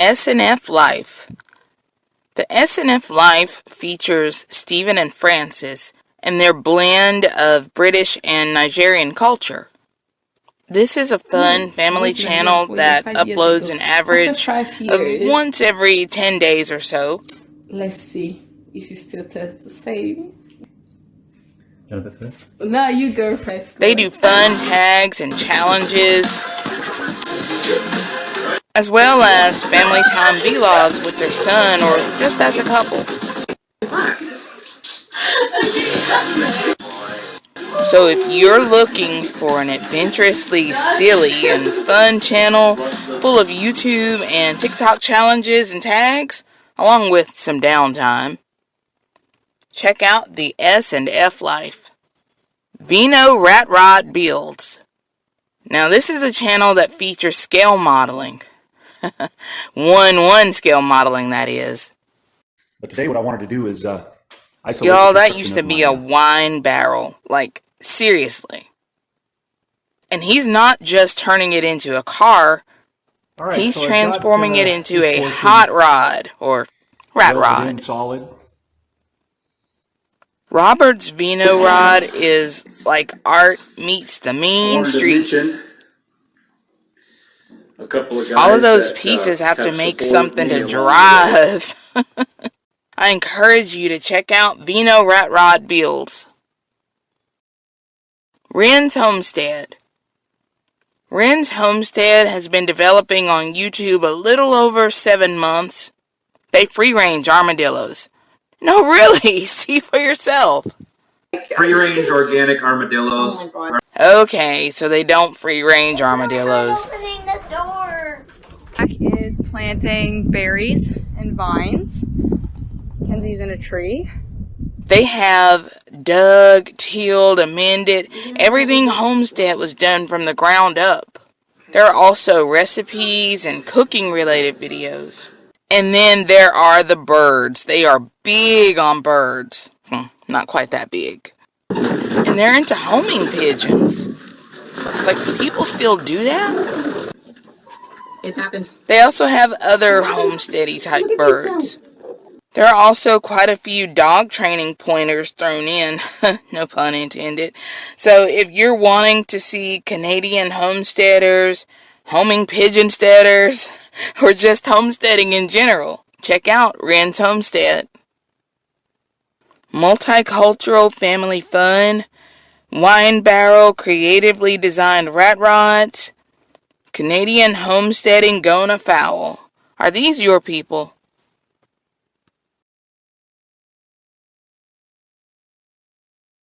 SNF Life. The SNF Life features Stephen and Francis and their blend of British and Nigerian culture. This is a fun family channel that uploads an average of once every 10 days or so. Let's see if you still test the same. No, you go first. They do fun tags and challenges, as well as family time vlogs with their son or just as a couple. So if you're looking for an adventurously silly and fun channel full of YouTube and TikTok challenges and tags, along with some downtime, check out the S and F Life. Vino Rat Rod Builds. Now this is a channel that features scale modeling. 1-1 scale modeling, that is. But today what I wanted to do is uh, Y'all, that used to be a wine barrel. Like, seriously. And he's not just turning it into a car. he's so transforming got, uh, it into a hot rod or rat rod. Solid. Robert's Vino Rod is like art meets the mean streets. All of those that, uh, pieces uh, have, have to make something to drive. I encourage you to check out Vino Rat Rod Builds. Wren's Homestead. Wren's Homestead has been developing on YouTube a little over seven months. They free range armadillos. No, really, see for yourself. Free range organic armadillos. Oh okay, so they don't free range armadillos. Planting berries and vines. Kenzie's in a tree. They have dug, tilled, amended. Everything homestead was done from the ground up. There are also recipes and cooking related videos. And then there are the birds. They are big on birds. Hmm, not quite that big. And they're into homing pigeons. Like, people still do that? It's happened. They also have other homesteady type birds. There are also quite a few dog training pointers thrown in, no pun intended. So if you're wanting to see Canadian homesteaders, homing pigeonsteaders, or just homesteading in general, check out Wren's Homestead. Multicultural family fun, wine barrel creatively designed rat rods, Canadian homesteading gona fowl. Are these your people?